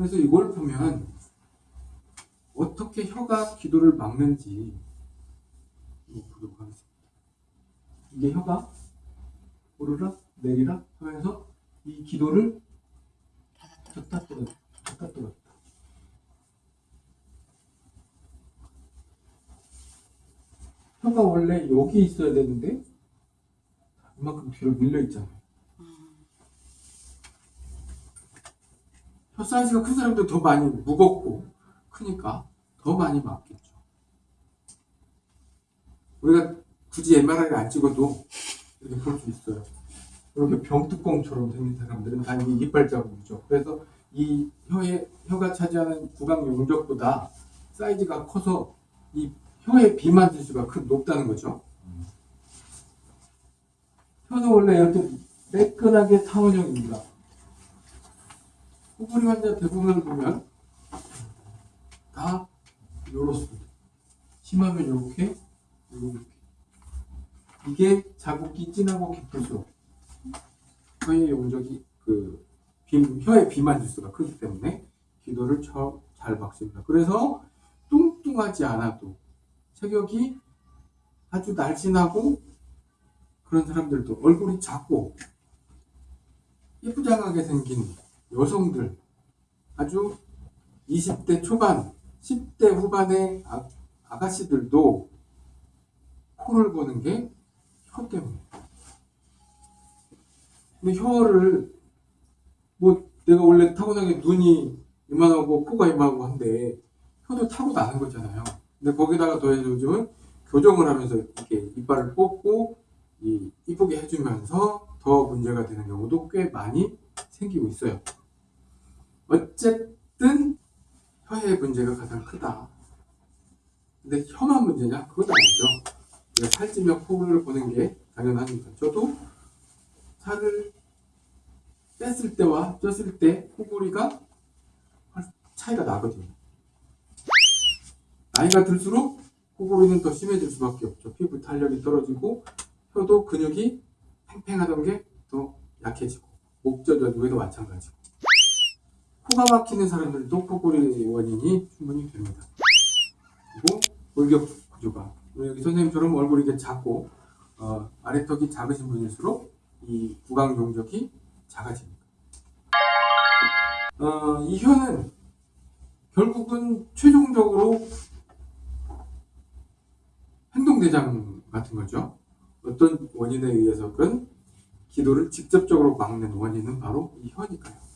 그래서 이걸 보면 어떻게 혀가 기도를 막는지 보도록 하겠습니다. 이게 혀가 오르락 내리락 하면서 이 기도를 쳤다 뚫었다 쳤다 뚫었다 혀가 원래 여기 있어야 되는데 이만큼 뒤로 밀려 있잖아요. 사이즈가 큰 사람도 더 많이 무겁고 크니까 더 많이 맞겠죠. 우리가 굳이 MRI를 안 찍어도 이렇게 볼 수 있어요. 이렇게 병뚜껑처럼 생긴 사람들은 다 이게 이빨 자국이죠. 그래서 이 혀의 혀가 차지하는 구강 용적보다 사이즈가 커서 이 혀의 비만 지수가 큰 높다는 거죠. 혀는 원래 이렇게 매끈하게 타원형입니다. 코골이 환자 대부분을 보면 다 요렇습니다. 심하면 요렇게, 요렇게. 이게 자국이 진하고 깊을수록 혀의 용적이 그 비, 혀의 비만 지수가 크기 때문에 기도를 쳐, 잘 박습니다. 그래서 뚱뚱하지 않아도 체격이 아주 날씬하고 그런 사람들도 얼굴이 작고 예쁘장하게 생긴 여성들 아주 20대 초반 10대 후반의 아, 아가씨들도 코를 고는 게 혀 때문에 근데 혀를 뭐 내가 원래 타고나게 눈이 이만하고 코가 이만하고 한데 혀도 타고 나는 거잖아요 근데 거기다가 더해서 요즘은 교정을 하면서 이렇게 이빨을 뽑고 이 이쁘게 해주면서 더 문제가 되는 경우도 꽤 많이 생기고 있어요. 어쨌든 혀의 문제가 가장 크다. 근데 혀만 문제냐? 그건 아니죠. 살찌며 코를 보는 게 당연합니다. 저도 살을 뺐을 때와 쪘을 때 코골이가 차이가 나거든요. 나이가 들수록 코골이는 더 심해질 수밖에 없죠. 피부 탄력이 떨어지고 혀도 근육이 팽팽하던 게 더 약해지고 목젖어지고도 마찬가지고 코가 막히는 사람들도 코골이 원인이 충분히 됩니다. 그리고 골격 구조가 여기 선생님처럼 얼굴이 작고 어, 아래턱이 작으신 분일수록 이 구강 용적이 작아집니다. 어, 이 혀는 결국은 최종적으로 행동대장 같은 거죠. 어떤 원인에 의해서든 기도를 직접적으로 막는 원인은 바로 이 혀니까요.